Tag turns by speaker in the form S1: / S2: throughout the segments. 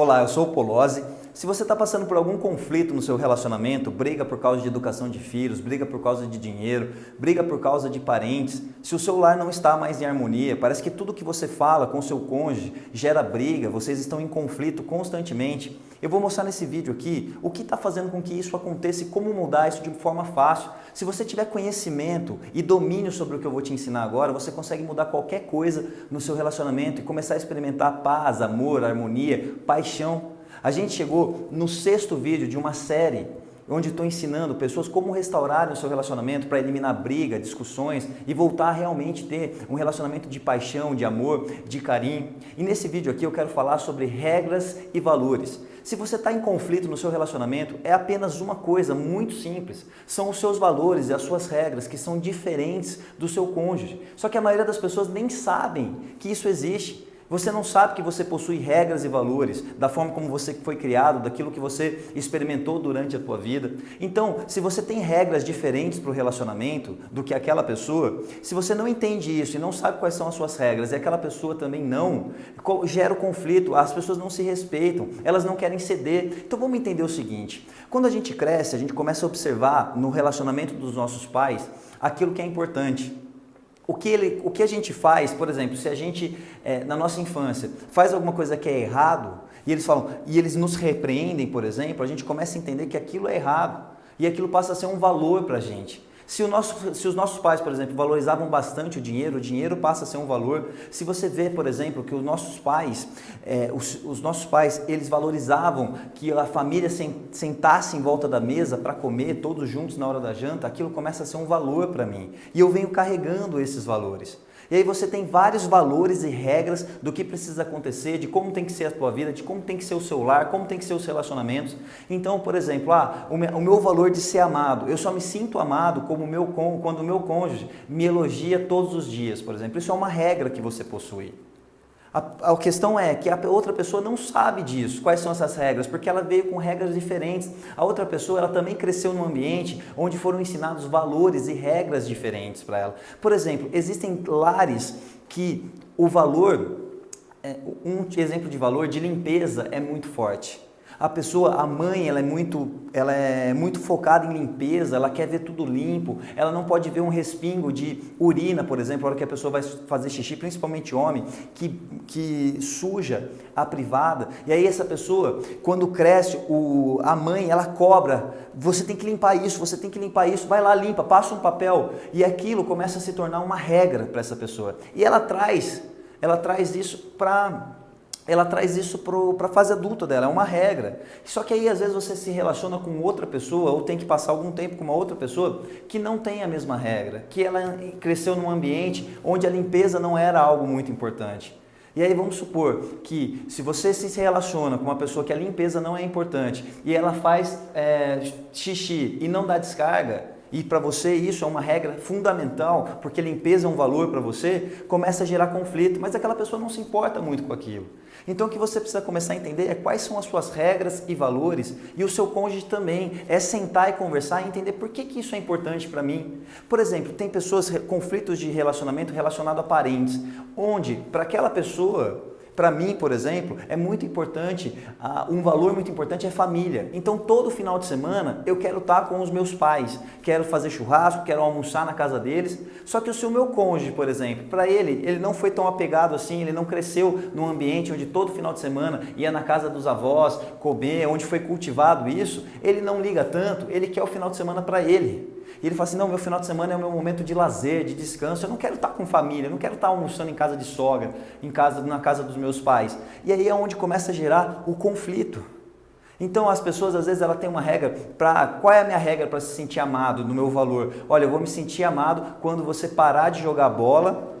S1: Olá, eu sou o Polozzi. Se você está passando por algum conflito no seu relacionamento, briga por causa de educação de filhos, briga por causa de dinheiro, briga por causa de parentes, se o seu lar não está mais em harmonia, parece que tudo que você fala com o seu cônjuge gera briga, vocês estão em conflito constantemente, eu vou mostrar nesse vídeo aqui o que está fazendo com que isso aconteça e como mudar isso de forma fácil. Se você tiver conhecimento e domínio sobre o que eu vou te ensinar agora, você consegue mudar qualquer coisa no seu relacionamento e começar a experimentar paz, amor, harmonia, paixão. A gente chegou no sexto vídeo de uma série onde estou ensinando pessoas como restaurarem o seu relacionamento para eliminar briga, discussões e voltar a realmente ter um relacionamento de paixão, de amor, de carinho. E nesse vídeo aqui eu quero falar sobre regras e valores. Se você está em conflito no seu relacionamento, é apenas uma coisa muito simples. São os seus valores e as suas regras que são diferentes do seu cônjuge. Só que a maioria das pessoas nem sabem que isso existe. Você não sabe que você possui regras e valores, da forma como você foi criado, daquilo que você experimentou durante a tua vida. Então, se você tem regras diferentes para o relacionamento do que aquela pessoa, se você não entende isso e não sabe quais são as suas regras e aquela pessoa também não, gera o conflito, as pessoas não se respeitam, elas não querem ceder. Então vamos entender o seguinte, quando a gente cresce, a gente começa a observar no relacionamento dos nossos pais aquilo que é importante. O que, ele, o que a gente faz, por exemplo, se a gente, é, na nossa infância, faz alguma coisa que é errado, e eles falam, e eles nos repreendem, por exemplo, a gente começa a entender que aquilo é errado. E aquilo passa a ser um valor para a gente. Se, nosso, se, os nossos pais, por exemplo, valorizavam bastante o dinheiro, o dinheiro passa a ser um valor. Se você vê, por exemplo, que os nossos pais, é, os, os, nossos pais, eles valorizavam que a família sentasse em volta da mesa para comer todos juntos na hora da janta, aquilo começa a ser um valor para mim. E eu venho carregando esses valores. E aí você tem vários valores e regras do que precisa acontecer, de como tem que ser a tua vida, de como tem que ser o seu lar, como tem que ser os relacionamentos. Então, por exemplo, ah, o meu valor de ser amado, eu só me sinto amado como meu, quando o meu cônjuge me elogia todos os dias, por exemplo. Isso é uma regra que você possui. A, a, questão é que a outra pessoa não sabe disso, quais são essas regras, porque ela veio com regras diferentes. A outra pessoa ela também cresceu num ambiente onde foram ensinados valores e regras diferentes para ela. Por exemplo, existem lares que o valor, é, um exemplo de valor de limpeza é muito forte. A pessoa, a mãe, ela é muito, ela é muito focada em limpeza, ela quer ver tudo limpo, ela não pode ver um respingo de urina, por exemplo, na hora que a pessoa vai fazer xixi, principalmente homem, que, que suja a privada. E aí essa pessoa, quando cresce, o, a mãe, ela cobra, você tem que limpar isso, você tem que limpar isso, vai lá, limpa, passa um papel. E aquilo começa a se tornar uma regra para essa pessoa. E ela traz, ela traz isso para ela traz isso para a fase adulta dela, é uma regra. Só que aí às vezes você se relaciona com outra pessoa ou tem que passar algum tempo com uma outra pessoa que não tem a mesma regra, que ela cresceu num ambiente onde a limpeza não era algo muito importante. E aí vamos supor que se você se relaciona com uma pessoa que a limpeza não é importante e ela faz é, xixi e não dá descarga, e para você isso é uma regra fundamental, porque limpeza é um valor para você, começa a gerar conflito, mas aquela pessoa não se importa muito com aquilo. Então o que você precisa começar a entender é quais são as suas regras e valores e o seu cônjuge também. É sentar e conversar e entender por que, que isso é importante para mim. Por exemplo, tem pessoas, conflitos de relacionamento relacionado a parentes, onde para aquela pessoa para mim, por exemplo, é muito importante, um valor muito importante é família. Então, todo final de semana eu quero estar com os meus pais, quero fazer churrasco, quero almoçar na casa deles. Só que se o meu cônjuge, por exemplo, para ele, ele não foi tão apegado assim, ele não cresceu num ambiente onde todo final de semana ia na casa dos avós comer, onde foi cultivado isso, ele não liga tanto, ele quer o final de semana para ele. E ele fala assim, não, meu final de semana é o meu momento de lazer, de descanso, eu não quero estar com família, eu não quero estar almoçando em casa de sogra, em casa, na casa dos meus pais. E aí é onde começa a gerar o conflito. Então as pessoas às vezes ela tem uma regra para qual é a minha regra para se sentir amado no meu valor? Olha, eu vou me sentir amado quando você parar de jogar bola,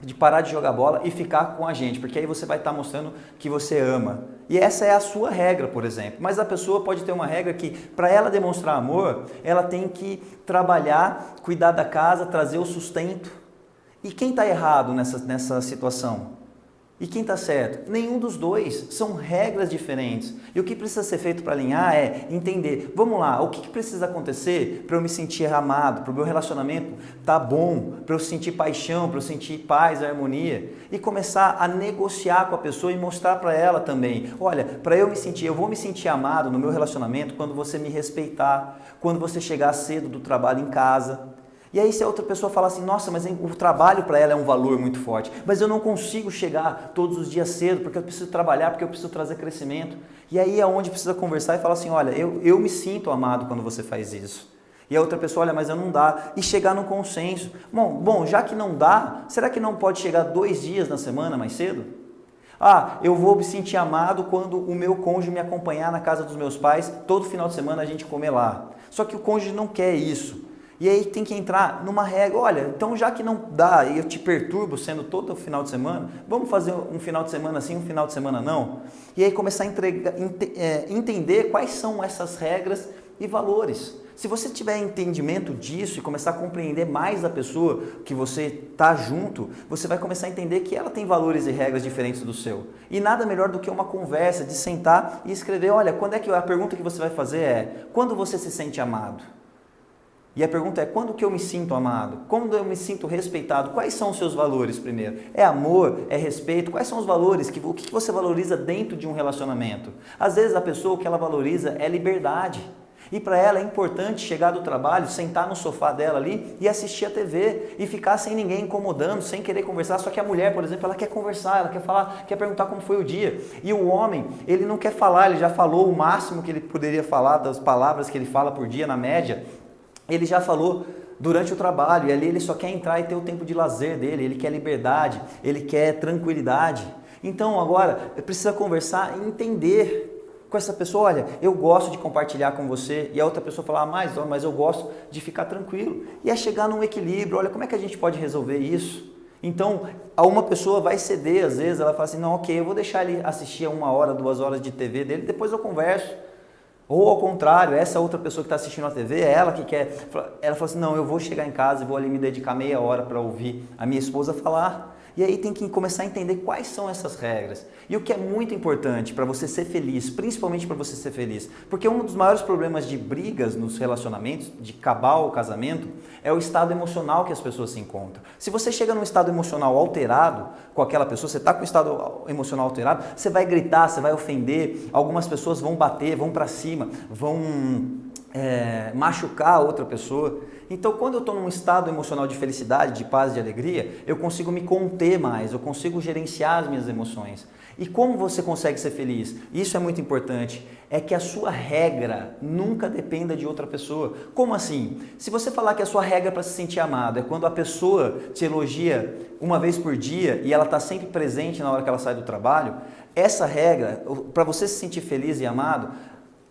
S1: de parar de jogar bola e ficar com a gente, porque aí você vai estar mostrando que você ama. E essa é a sua regra, por exemplo. Mas a pessoa pode ter uma regra que, para ela demonstrar amor, ela tem que trabalhar, cuidar da casa, trazer o sustento. E quem está errado nessa, nessa situação? E quem está certo? Nenhum dos dois. São regras diferentes. E o que precisa ser feito para alinhar é entender, vamos lá, o que, precisa acontecer para eu me sentir amado, para o meu relacionamento tá bom, para eu sentir paixão, para eu sentir paz, harmonia. E começar a negociar com a pessoa e mostrar para ela também, olha, para eu me sentir, eu vou me sentir amado no meu relacionamento quando você me respeitar, quando você chegar cedo do trabalho em casa, e aí se a outra pessoa fala assim, nossa, mas o trabalho para ela é um valor muito forte, mas eu não consigo chegar todos os dias cedo porque eu preciso trabalhar, porque eu preciso trazer crescimento. E aí é onde precisa conversar e falar assim, olha, eu, eu me sinto amado quando você faz isso. E a outra pessoa, olha, mas eu não dá. E chegar no consenso. Bom, bom, já que não dá, será que não pode chegar dois dias na semana mais cedo? Ah, eu vou me sentir amado quando o meu cônjuge me acompanhar na casa dos meus pais, todo final de semana a gente comer lá. Só que o cônjuge não quer isso. E aí tem que entrar numa regra, olha, então já que não dá e eu te perturbo sendo todo final de semana, vamos fazer um final de semana sim, um final de semana não? E aí começar a entregar, ent, é, entender quais são essas regras e valores. Se você tiver entendimento disso e começar a compreender mais a pessoa que você está junto, você vai começar a entender que ela tem valores e regras diferentes do seu. E nada melhor do que uma conversa, de sentar e escrever, olha, quando é que a pergunta que você vai fazer é, quando você se sente amado? E a pergunta é, quando que eu me sinto amado? Quando eu me sinto respeitado? Quais são os seus valores primeiro? É amor? É respeito? Quais são os valores? Que, o que você valoriza dentro de um relacionamento? Às vezes a pessoa, o que ela valoriza é liberdade. E para ela é importante chegar do trabalho, sentar no sofá dela ali e assistir a TV e ficar sem ninguém incomodando, sem querer conversar. Só que a mulher, por exemplo, ela quer conversar, ela quer falar, quer perguntar como foi o dia. E o homem, ele não quer falar, ele já falou o máximo que ele poderia falar das palavras que ele fala por dia na média ele já falou durante o trabalho, e ali ele só quer entrar e ter o tempo de lazer dele, ele quer liberdade, ele quer tranquilidade. Então agora precisa conversar e entender com essa pessoa, olha, eu gosto de compartilhar com você, e a outra pessoa falar, ah, mas, mas eu gosto de ficar tranquilo. E é chegar num equilíbrio, olha, como é que a gente pode resolver isso? Então, uma pessoa vai ceder, às vezes, ela fala assim, não, ok, eu vou deixar ele assistir uma hora, duas horas de TV dele, depois eu converso. Ou ao contrário, essa outra pessoa que está assistindo a TV, é ela que quer. Ela fala assim: não, eu vou chegar em casa e vou ali me dedicar meia hora para ouvir a minha esposa falar. E aí tem que começar a entender quais são essas regras. E o que é muito importante para você ser feliz, principalmente para você ser feliz. Porque um dos maiores problemas de brigas nos relacionamentos, de acabar o casamento, é o estado emocional que as pessoas se encontram. Se você chega num estado emocional alterado com aquela pessoa, você está com o estado emocional alterado, você vai gritar, você vai ofender, algumas pessoas vão bater, vão para cima, vão é, machucar a outra pessoa. Então, quando eu estou num estado emocional de felicidade, de paz, de alegria, eu consigo me conter mais, eu consigo gerenciar as minhas emoções. E como você consegue ser feliz? Isso é muito importante. É que a sua regra nunca dependa de outra pessoa. Como assim? Se você falar que a sua regra para se sentir amado é quando a pessoa te elogia uma vez por dia e ela está sempre presente na hora que ela sai do trabalho, essa regra, para você se sentir feliz e amado,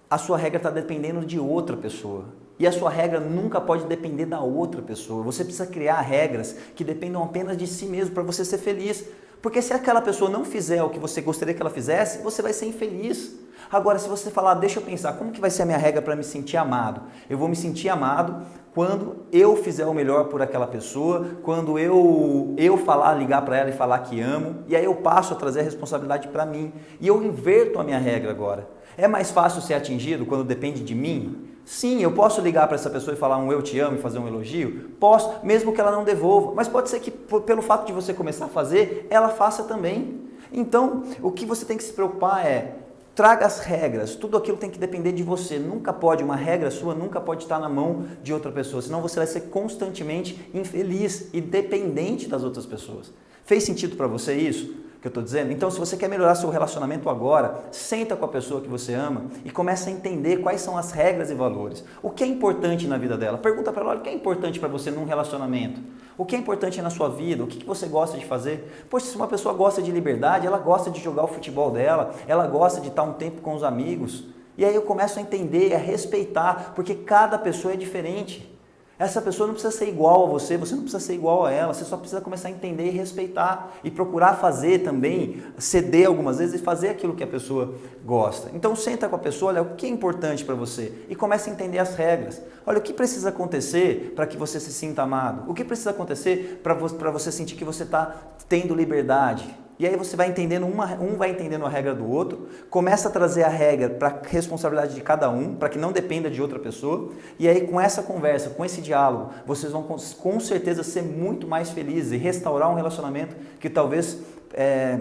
S1: a sua regra está dependendo de outra pessoa. E a sua regra nunca pode depender da outra pessoa. Você precisa criar regras que dependam apenas de si mesmo para você ser feliz. Porque se aquela pessoa não fizer o que você gostaria que ela fizesse, você vai ser infeliz. Agora, se você falar, deixa eu pensar, como que vai ser a minha regra para me sentir amado? Eu vou me sentir amado quando eu fizer o melhor por aquela pessoa, quando eu eu falar, ligar para ela e falar que amo, e aí eu passo a trazer a responsabilidade para mim. E eu inverto a minha regra agora. É mais fácil ser atingido quando depende de mim? Sim, eu posso ligar para essa pessoa e falar um eu te amo e fazer um elogio? Posso, mesmo que ela não devolva. Mas pode ser que pelo fato de você começar a fazer, ela faça também. Então, o que você tem que se preocupar é traga as regras, tudo aquilo tem que depender de você. Nunca pode, uma regra sua nunca pode estar na mão de outra pessoa, senão você vai ser constantemente infeliz e dependente das outras pessoas. Fez sentido para você isso? Que eu estou dizendo? Então, se você quer melhorar seu relacionamento agora, senta com a pessoa que você ama e começa a entender quais são as regras e valores. O que é importante na vida dela? Pergunta para ela, olha, o que é importante para você num relacionamento? O que é importante na sua vida? O que, você gosta de fazer? Poxa, se uma pessoa gosta de liberdade, ela gosta de jogar o futebol dela, ela gosta de estar um tempo com os amigos. E aí eu começo a entender, a respeitar, porque cada pessoa é diferente. Essa pessoa não precisa ser igual a você, você não precisa ser igual a ela, você só precisa começar a entender e respeitar e procurar fazer também, ceder algumas vezes e fazer aquilo que a pessoa gosta. Então senta com a pessoa, olha o que é importante para você e comece a entender as regras. Olha o que precisa acontecer para que você se sinta amado, o que precisa acontecer para você sentir que você está tendo liberdade. E aí você vai entendendo, uma, um vai entendendo a regra do outro, começa a trazer a regra para responsabilidade de cada um, para que não dependa de outra pessoa. E aí com essa conversa, com esse diálogo, vocês vão com, com certeza ser muito mais felizes e restaurar um relacionamento que talvez... É,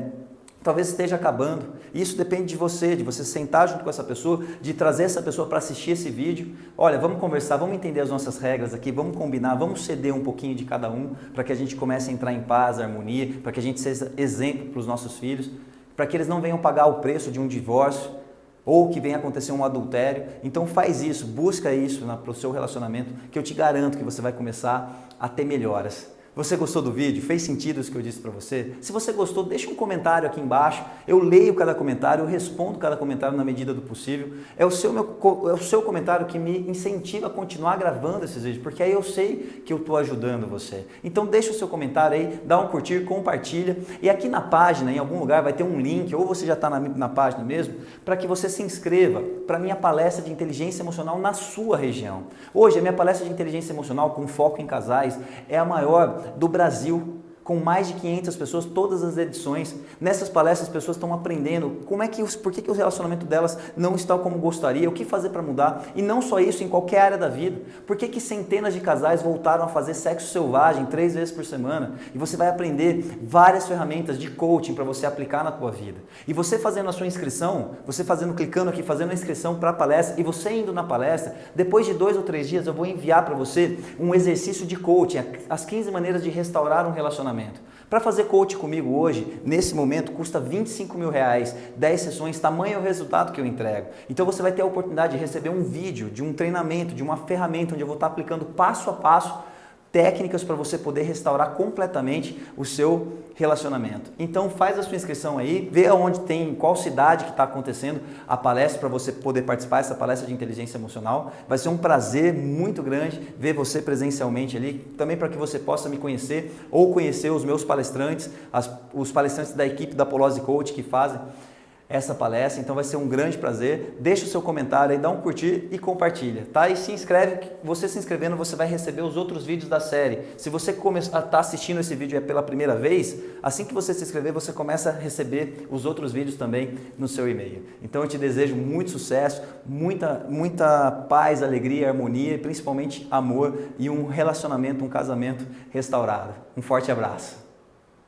S1: talvez esteja acabando. Isso depende de você, de você sentar junto com essa pessoa, de trazer essa pessoa para assistir esse vídeo. Olha, vamos conversar, vamos entender as nossas regras aqui, vamos combinar, vamos ceder um pouquinho de cada um para que a gente comece a entrar em paz, harmonia, para que a gente seja exemplo para os nossos filhos, para que eles não venham pagar o preço de um divórcio ou que venha acontecer um adultério. Então faz isso, busca isso para o seu relacionamento, que eu te garanto que você vai começar a ter melhoras. Você gostou do vídeo? Fez sentido isso que eu disse para você? Se você gostou, deixa um comentário aqui embaixo. Eu leio cada comentário, eu respondo cada comentário na medida do possível. É o seu, meu, é o seu comentário que me incentiva a continuar gravando esses vídeos, porque aí eu sei que eu estou ajudando você. Então deixa o seu comentário aí, dá um curtir, compartilha. E aqui na página, em algum lugar, vai ter um link, ou você já está na, na página mesmo, para que você se inscreva para a minha palestra de inteligência emocional na sua região. Hoje, a minha palestra de inteligência emocional com foco em casais é a maior do Brasil com mais de 500 pessoas, todas as edições. Nessas palestras as pessoas estão aprendendo como é que, por que, que o relacionamento delas não está como gostaria, o que fazer para mudar. E não só isso, em qualquer área da vida. Por que, que centenas de casais voltaram a fazer sexo selvagem três vezes por semana? E você vai aprender várias ferramentas de coaching para você aplicar na tua vida. E você fazendo a sua inscrição, você fazendo, clicando aqui, fazendo a inscrição para a palestra, e você indo na palestra, depois de dois ou três dias eu vou enviar para você um exercício de coaching, as 15 maneiras de restaurar um relacionamento relacionamento. Para fazer coach comigo hoje, nesse momento, custa 25 mil reais, 10 sessões, tamanho é o resultado que eu entrego. Então você vai ter a oportunidade de receber um vídeo, de um treinamento, de uma ferramenta onde eu vou estar aplicando passo a passo técnicas para você poder restaurar completamente o seu relacionamento. Então faz a sua inscrição aí, vê onde tem, qual cidade que está acontecendo a palestra para você poder participar dessa palestra de inteligência emocional. Vai ser um prazer muito grande ver você presencialmente ali, também para que você possa me conhecer ou conhecer os meus palestrantes, as, os palestrantes da equipe da Polose Coach que fazem essa palestra, então vai ser um grande prazer. Deixa o seu comentário aí, dá um curtir e compartilha, tá? E se inscreve, você se inscrevendo você vai receber os outros vídeos da série. Se você está assistindo esse vídeo é pela primeira vez, assim que você se inscrever você começa a receber os outros vídeos também no seu e-mail. Então eu te desejo muito sucesso, muita, muita paz, alegria, harmonia e principalmente amor e um relacionamento, um casamento restaurado. Um forte abraço.